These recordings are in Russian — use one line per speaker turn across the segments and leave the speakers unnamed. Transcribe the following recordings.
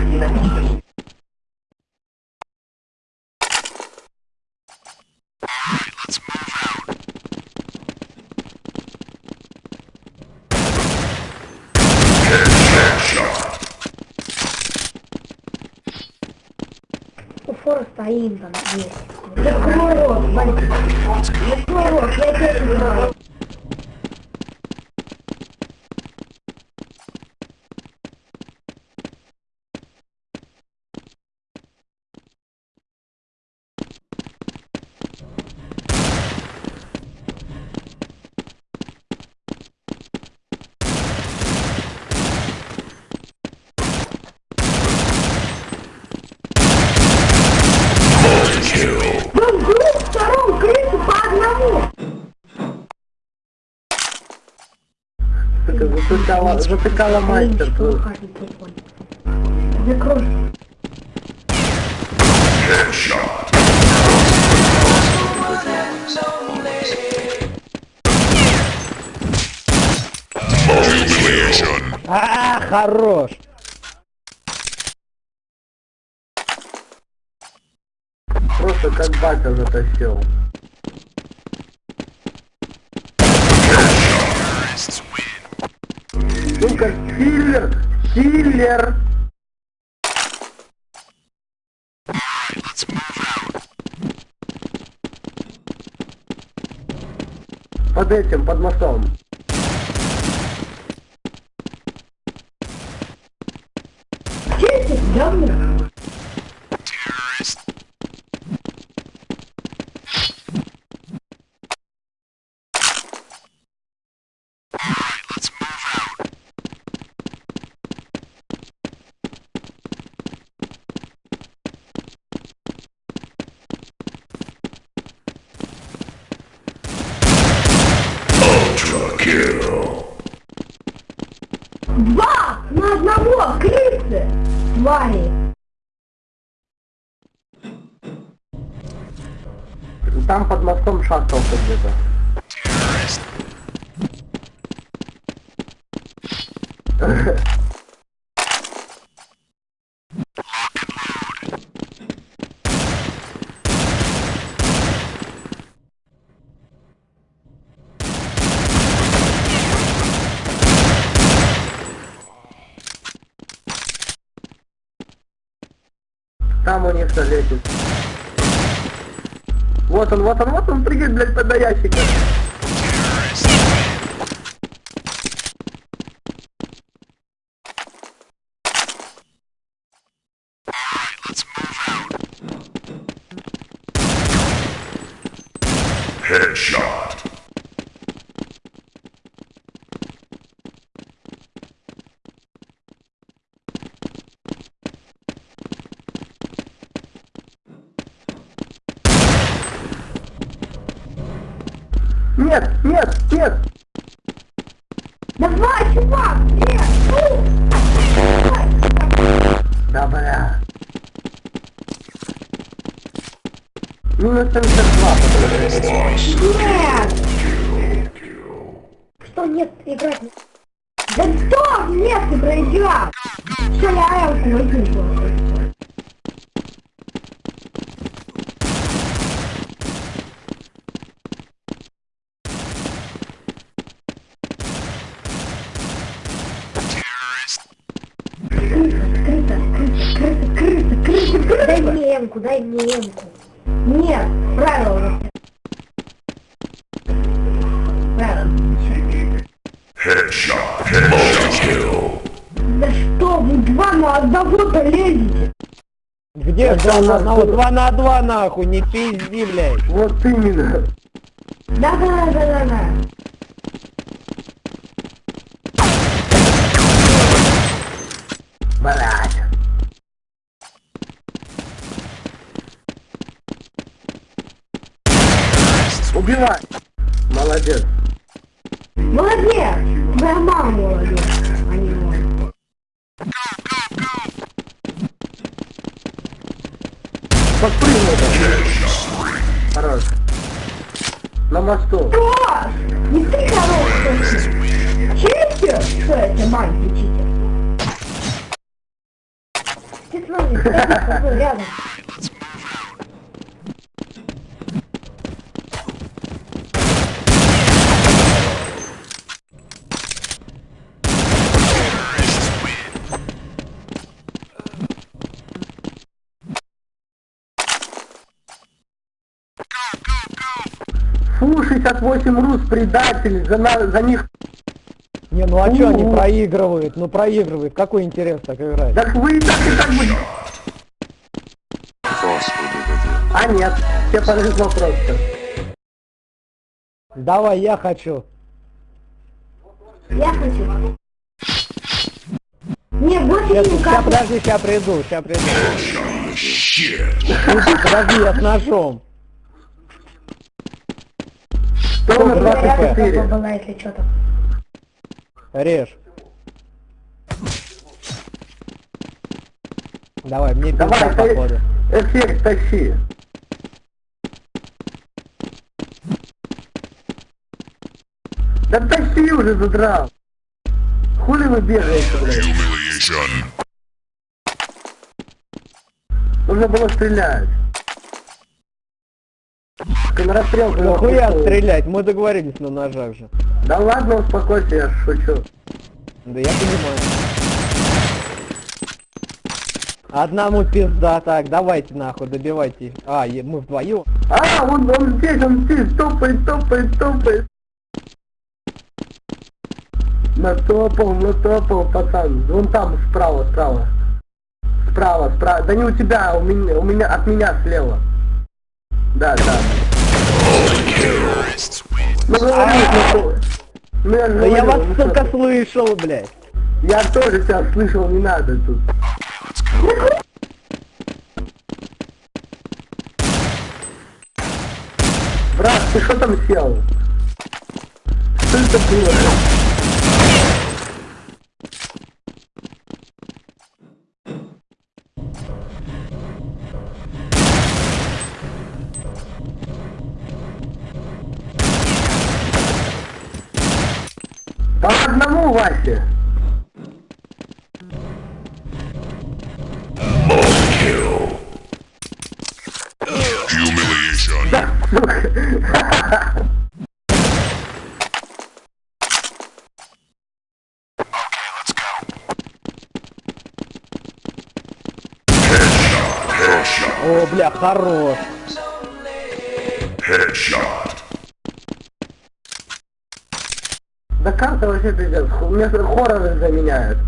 Динамичный.
У фора стоим там здесь. Закрой рот, Валька. Закрой рот, я тебе говорю. Там с двух сторон крысы по одному.
Сука, затыкала, затыкала мастер.
Закрой.
А, хорош.
Просто как батя затащил. Сука, киллер! Киллер! Под этим, под мостом.
Чистит, говно. Два на одного, крысы! Твари!
Там под мостом шастался где-то. Там у них летит. Вот он, вот он, вот он, прыгает, блядь, под ящика.
Headshot.
Нет, нет, нет!
Давай, чувак! Нет! Ну!
Да бля. Минус 72, подожди.
Нет! Что нет, играть. Да что? Нет, ты проиграл! Все, я элку возьму. Эмку, дай мне эмку. Нет, нас. Правила.
Headshot. Headshot.
Да что вы два на одного-то лезете?
Где
Да
два на
да,
одного? Два на два нахуй, не пизди, блядь.
Вот именно.
Да-да-да-да-да.
Блядь. Убивай. Молодец.
Молодец! Твоя мама молодец, а не мой.
Подпрыгнул там. Хорош. На мосту.
Хорош! Не ты хорош, точно. Читер? Что это, мальчик читер? Был рядом.
68 рус, предатели, за, на- за них...
Не, ну а чё они проигрывают? Ну проигрывают. Какой интерес так играть?
Так вы и так и так будете... А нет, тебе повезло просто.
Давай, я хочу.
Я хочу. Не, больше
Сейчас,
не
ща, подожди, сейчас приду, сейчас приду. Иди, подожди, я с ножом.
Что на
Сколько?
24?
была, если что-то.
Режь. Давай, мне
Давай, ты-
походу.
эффект тащи. Да тащи уже, задрал. Хули вы бегаете, блядь? Нужно было стрелять.
Нахуя
пустил.
стрелять? Мы договорились на ножах же.
Да ладно, успокойся, я шучу.
Да я понимаю. Одному пизда, так, давайте нахуй, добивайте. А, мы вдвоем.
А, он, он здесь, он здесь, топает, топает, топает. Натопал, натопал, пацан. Вон там, справа, справа. Справа, справа. Да не у тебя, а у меня, у меня, от меня слева. Да, да.
Да я вас,
ты.
слышал, блядь.
Я тоже тебя слышал, не надо тут. Брат, ты что там сел? Что это было? По одному.
Kill. Humiliation.
О, бля, хорош.
Headshot.
Да карта вообще пиздец. Мне хорроры заменяют.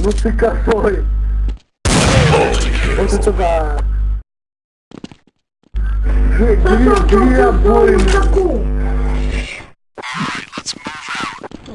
Ну ты косой. Вот это да. Две, две обои.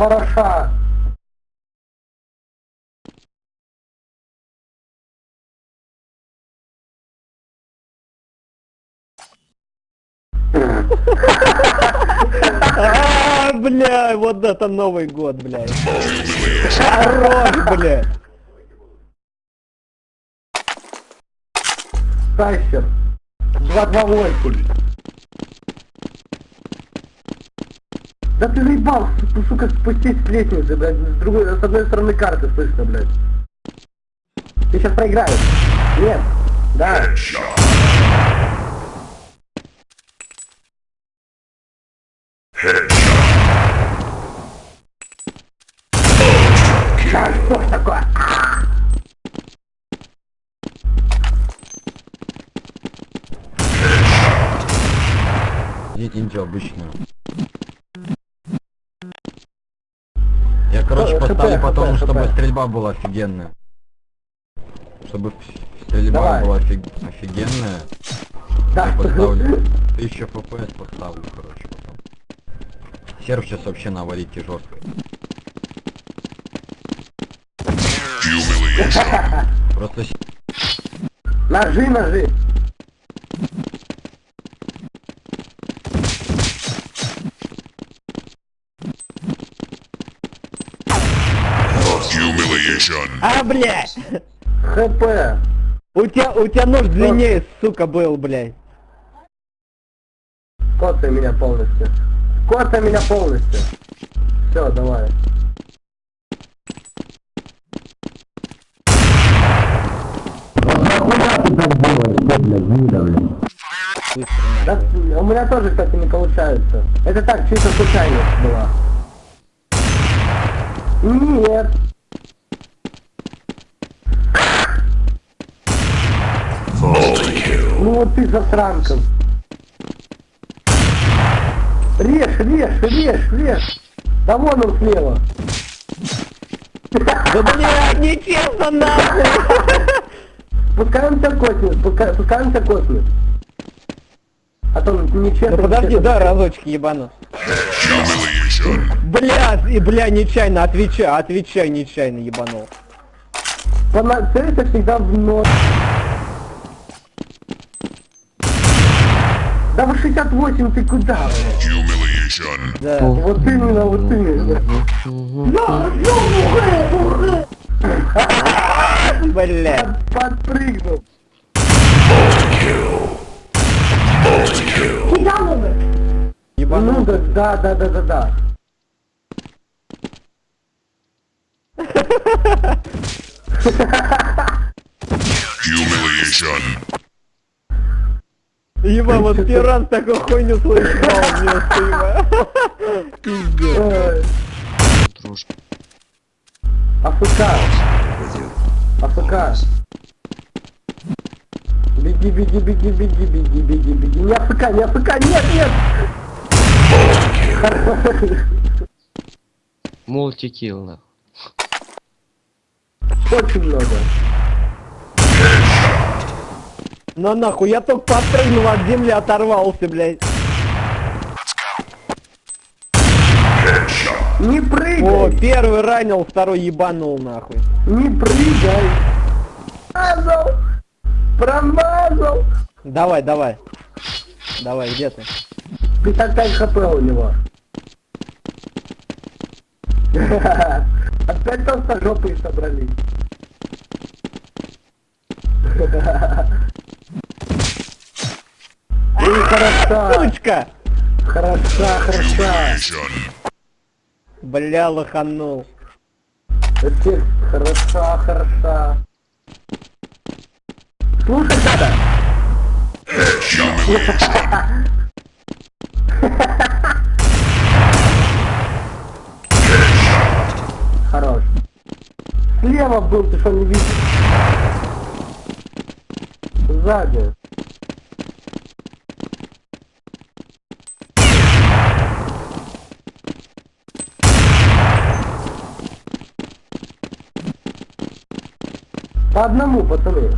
хороша.
А, бля, вот это Новый год, блядь. Хорош, блядь.
Тайсер. 228. Да ты заебал, су- сука, спустись с лестницы, блядь, с другой, с одной стороны карты слышно, блядь. Ты сейчас проиграешь. Нет. Да. Да, что ж такое?
Дети ничего короче,
Э,
поставлю
ХП,
потом,
ХП,
чтобы
ХП.
стрельба была офигенная. чтобы стрельба
Давай.
была офиг- офигенная,
Да,
я поставлю 1000 фпс поставлю, короче, потом. Серв сейчас вообще на аварийке жестко. Просто
Ножи, ножи.
А, блядь!
ХП.
У тебя, у тебя нож длиннее, сука, был, блядь.
Коцай меня полностью. Коцай меня полностью. Все, давай. Да, у меня тоже, кстати, не получается. Это так, чисто случайность была. Нет. Вот ты засранком. Режь, режь, режь, режь. Да вон он слева.
Да, блядь, нечестно, нахуй!
Пускай он тебя коснет, пускай, пускай он тебя коснет. А то нечестно.
Ну подожди, да, разочек ебану. Бля, и бля, нечаянно, отвечай, отвечай, нечаянно ебанул.
Пона- Целься всегда в нос. Да вы 68, ты куда? блядь?
Humiliation.
Да.
Вот именно, вот именно.
Бля.
Подпрыгнул.
Multi-kill. Multi-kill.
Кидал бы.
Ну
Ебанул.
да, да, да, да, да, да.
Humiliation.
Еба, вот первый раз такую хуйню слышал вместо еба. Пиздец.
Ой. АФК. АФК. Беги, беги, беги, беги, беги, беги, беги. Не АФК, не АФК, нет, нет!
Мультикилл, нахуй.
Очень много.
Ну нахуй, я только подпрыгнул от земли, оторвался, блядь.
Не
О,
прыгай!
первый ранил, второй ебанул, нахуй.
Не прыгай! Промазал! Промазал!
Давай, давай. Давай, где ты?
55 хп у него. Опять толстожопые собрались. Эй, хороша,
Сучка!
хороша, хороша.
Бля, лоханул.
Эффект, хороша, хороша. Слушай, надо. Хорош. Слева был, ты что не видишь? Сзади. По одному, пацаны.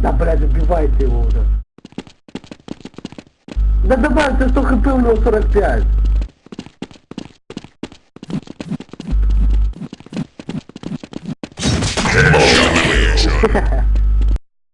Да, блядь, убивайте его уже. Да добавьте 100 хп, у него 45.